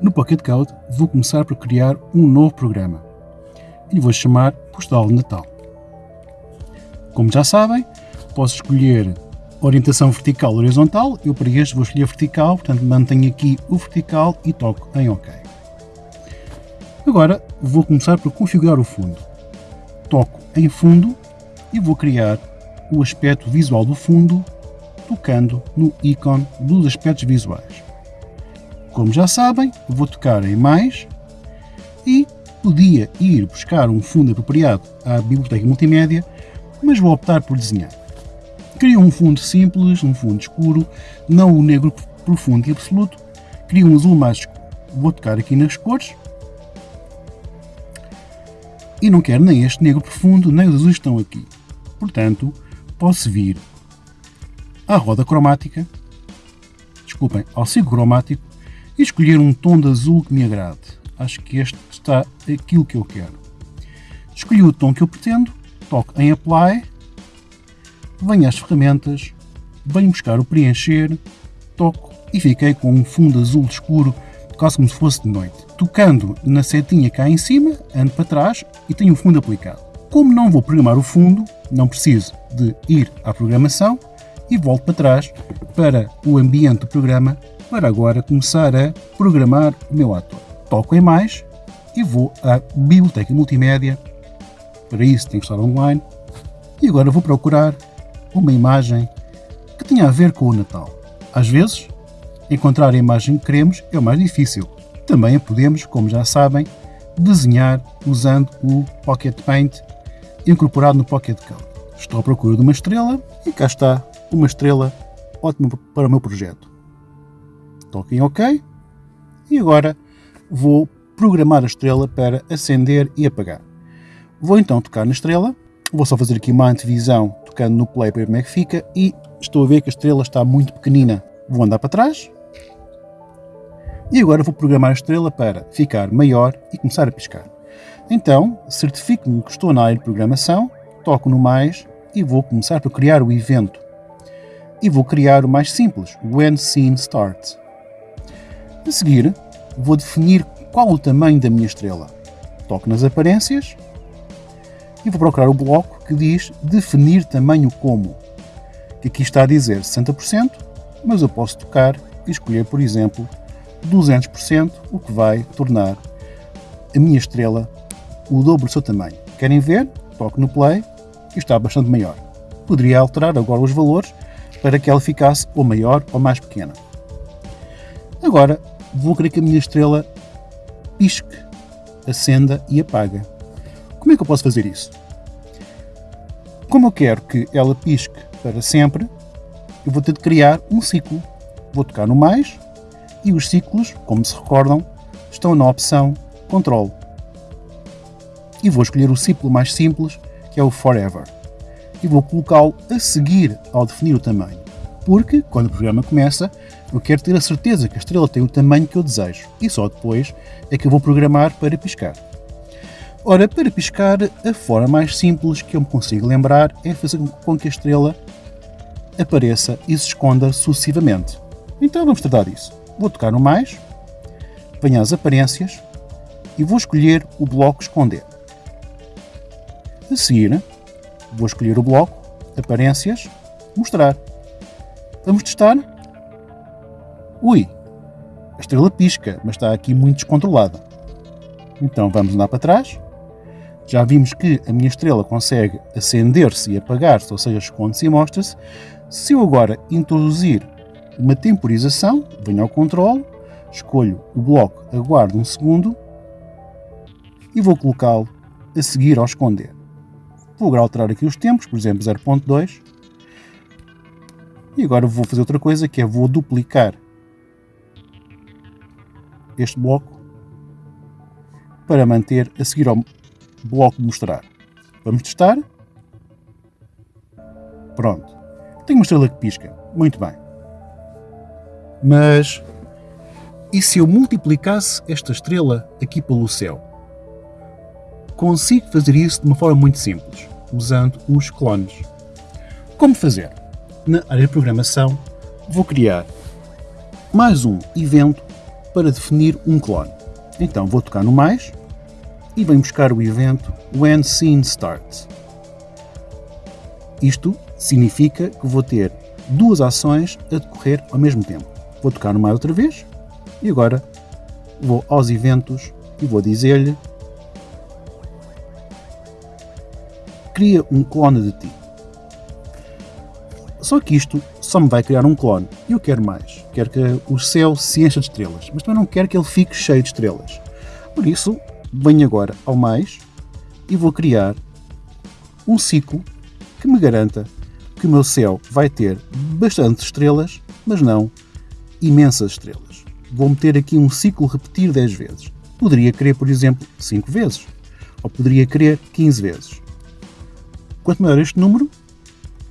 No Pocket Code vou começar por criar um novo programa e vou chamar Postal de Natal. Como já sabem, posso escolher orientação vertical ou horizontal, eu para este vou escolher vertical, portanto mantenho aqui o vertical e toco em OK. Agora vou começar por configurar o fundo. Toco em fundo e vou criar o aspecto visual do fundo tocando no ícone dos aspectos visuais. Como já sabem, vou tocar em mais e podia ir buscar um fundo apropriado à biblioteca multimédia, mas vou optar por desenhar. Crio um fundo simples, um fundo escuro, não o negro profundo e absoluto, crio um azul mais. Vou tocar aqui nas cores e não quero nem este negro profundo, nem os azuis estão aqui. Portanto, posso vir à roda cromática, desculpem, ao ciclo cromático e escolher um tom de azul que me agrade. Acho que este está aquilo que eu quero. Escolhi o tom que eu pretendo, toco em Apply, venho às ferramentas, venho buscar o preencher, toco e fiquei com um fundo azul escuro, quase como se fosse de noite. Tocando na setinha cá em cima, ando para trás e tenho o fundo aplicado. Como não vou programar o fundo, não preciso de ir à programação e volto para trás para o ambiente do programa para agora começar a programar o meu ator. Toco em mais e vou à biblioteca multimédia, para isso tenho que estar online, e agora vou procurar uma imagem que tenha a ver com o Natal. Às vezes, encontrar a imagem que queremos é o mais difícil. Também podemos, como já sabem, desenhar usando o Pocket Paint incorporado no Pocket Code. Estou à procura de uma estrela e cá está uma estrela ótima para o meu projeto. Toque em OK e agora vou programar a estrela para acender e apagar. Vou então tocar na estrela, vou só fazer aqui uma antevisão tocando no play para ver como é que fica e estou a ver que a estrela está muito pequenina. Vou andar para trás e agora vou programar a estrela para ficar maior e começar a piscar. Então, certifico-me que estou na área de programação, toco no mais e vou começar por criar o evento. E vou criar o mais simples, When Scene Starts. A seguir, vou definir qual o tamanho da minha estrela. Toco nas aparências e vou procurar o bloco que diz definir tamanho como, que aqui está a dizer 60%, mas eu posso tocar e escolher, por exemplo, 200%, o que vai tornar a minha estrela o dobro do seu tamanho. Querem ver? Toco no play e está bastante maior. Poderia alterar agora os valores para que ela ficasse ou maior ou mais pequena. Agora vou querer que a minha estrela pisque, acenda e apaga. Como é que eu posso fazer isso? Como eu quero que ela pisque para sempre, eu vou ter de criar um ciclo. Vou tocar no mais e os ciclos, como se recordam, estão na opção Control. E vou escolher o ciclo mais simples, que é o Forever. E vou colocá-lo a seguir ao definir o tamanho. Porque, quando o programa começa, eu quero ter a certeza que a estrela tem o tamanho que eu desejo e só depois é que eu vou programar para piscar. Ora, para piscar, a forma mais simples que eu me consigo lembrar é fazer com que a estrela apareça e se esconda sucessivamente. Então vamos tratar disso. Vou tocar no mais, venho às aparências e vou escolher o bloco esconder. A seguir, vou escolher o bloco aparências, mostrar. Vamos testar? Ui, a estrela pisca, mas está aqui muito descontrolada. Então vamos andar para trás. Já vimos que a minha estrela consegue acender-se e apagar-se, ou seja, esconde-se e mostra-se. Se eu agora introduzir uma temporização, venho ao controle, escolho o bloco, aguardo um segundo e vou colocá-lo a seguir ao esconder. Vou alterar aqui os tempos, por exemplo 0.2. E agora vou fazer outra coisa que é vou duplicar este bloco para manter a seguir ao bloco mostrar. Vamos testar. Pronto. Tenho uma estrela que pisca. Muito bem. Mas e se eu multiplicasse esta estrela aqui pelo céu? Consigo fazer isso de uma forma muito simples, usando os clones. Como fazer? Na área de programação, vou criar mais um evento para definir um clone. Então vou tocar no mais e venho buscar o evento When Scene Starts. Isto significa que vou ter duas ações a decorrer ao mesmo tempo. Vou tocar no mais outra vez e agora vou aos eventos e vou dizer-lhe cria um clone de ti. Só que isto só me vai criar um clone. E eu quero mais. Quero que o céu se encha de estrelas. Mas também não quero que ele fique cheio de estrelas. Por isso, venho agora ao mais e vou criar um ciclo que me garanta que o meu céu vai ter bastantes estrelas, mas não imensas estrelas. Vou meter aqui um ciclo repetir 10 vezes. Poderia querer, por exemplo, 5 vezes. Ou poderia querer 15 vezes. Quanto maior este número,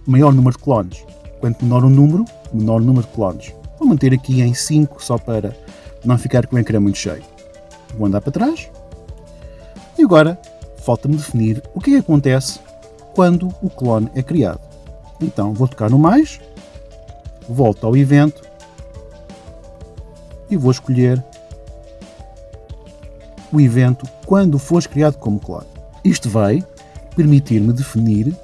maior número de clones. Quanto menor o número, menor o número de clones. Vou manter aqui em 5 só para não ficar com o ecrã muito cheio. Vou andar para trás. E agora falta-me definir o que, é que acontece quando o clone é criado. Então vou tocar no mais, volto ao evento e vou escolher o evento quando for criado como clone. Isto vai permitir-me definir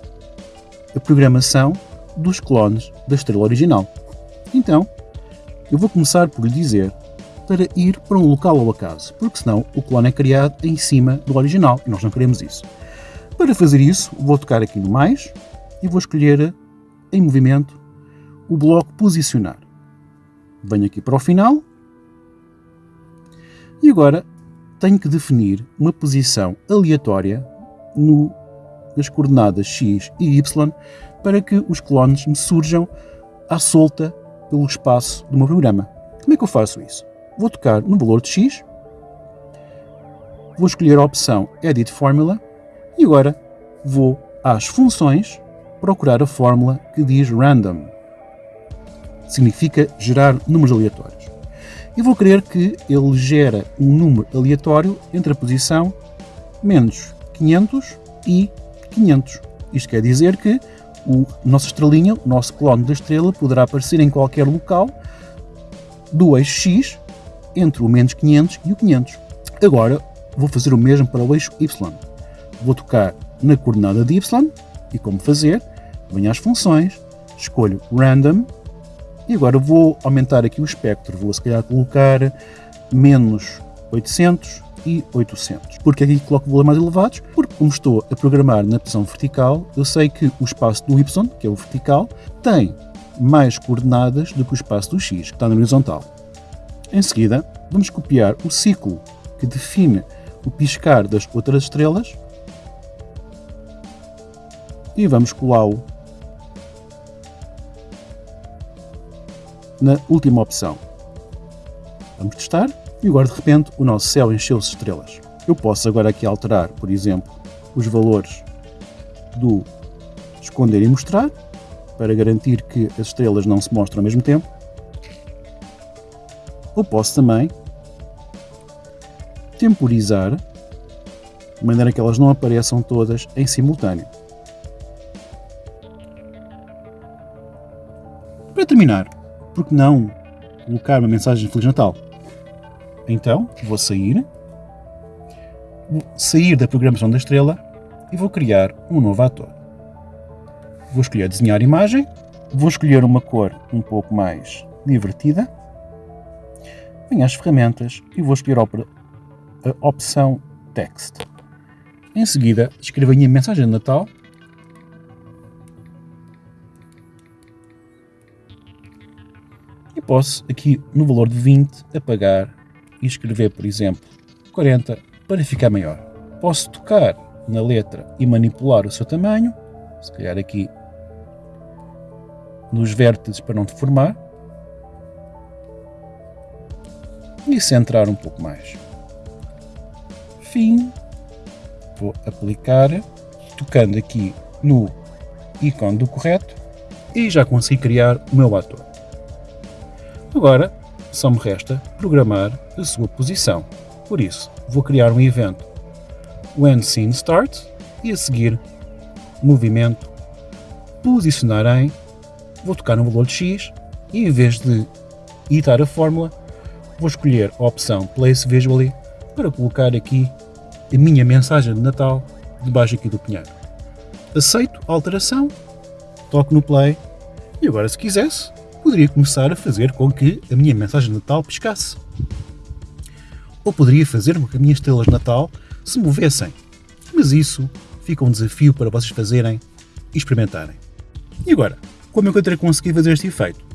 a programação dos clones da estrela original. Então, eu vou começar por lhe dizer para ir para um local ao acaso, porque senão o clone é criado em cima do original e nós não queremos isso. Para fazer isso, vou tocar aqui no mais e vou escolher em movimento o bloco posicionar. Venho aqui para o final e agora tenho que definir uma posição aleatória no, nas coordenadas x e y para que os clones me surjam à solta pelo espaço do meu programa. Como é que eu faço isso? Vou tocar no valor de x, vou escolher a opção Edit Formula e agora vou às funções procurar a fórmula que diz random. Significa gerar números aleatórios. E vou querer que ele gere um número aleatório entre a posição menos 500 e 500. Isto quer dizer que o nossa estrelinha, o nosso clone da estrela, poderá aparecer em qualquer local do eixo X entre o menos 500 e o 500. Agora vou fazer o mesmo para o eixo Y. Vou tocar na coordenada de Y e como fazer, venho às funções, escolho Random e agora vou aumentar aqui o espectro. Vou se calhar colocar menos 800 e 800. Porque aqui coloco valores mais elevados? Porque como estou a programar na posição vertical, eu sei que o espaço do Y, que é o vertical, tem mais coordenadas do que o espaço do X, que está na horizontal. Em seguida, vamos copiar o ciclo que define o piscar das outras estrelas e vamos colá-lo na última opção. Vamos testar e agora de repente o nosso céu encheu-se de estrelas. Eu posso agora aqui alterar, por exemplo, os valores do esconder e mostrar para garantir que as estrelas não se mostram ao mesmo tempo. Ou posso também temporizar de maneira que elas não apareçam todas em simultâneo. Para terminar, por que não colocar uma mensagem de Feliz Natal? Então, vou sair, vou sair da programação da estrela e vou criar um novo ator. Vou escolher desenhar imagem, vou escolher uma cor um pouco mais divertida, venho às ferramentas e vou escolher a opção Text. Em seguida, escrevo a minha mensagem de Natal e posso aqui no valor de 20 apagar e escrever, por exemplo, 40 para ficar maior. Posso tocar na letra e manipular o seu tamanho, se calhar aqui nos vértices para não deformar, e centrar um pouco mais. Fim, vou aplicar, tocando aqui no ícone do correto e já consegui criar o meu ator. Agora só me resta programar a sua posição. Por isso, vou criar um evento When Scene Start e a seguir movimento posicionar em vou tocar no valor de X e em vez de editar a fórmula vou escolher a opção Place Visually para colocar aqui a minha mensagem de Natal debaixo aqui do pinheiro. Aceito a alteração, toco no play e agora se quisesse poderia começar a fazer com que a minha mensagem de Natal piscasse. Ou poderia fazer com que as minhas estrelas de Natal se movessem. Mas isso fica um desafio para vocês fazerem e experimentarem. E agora, como é que eu terei conseguido fazer este efeito?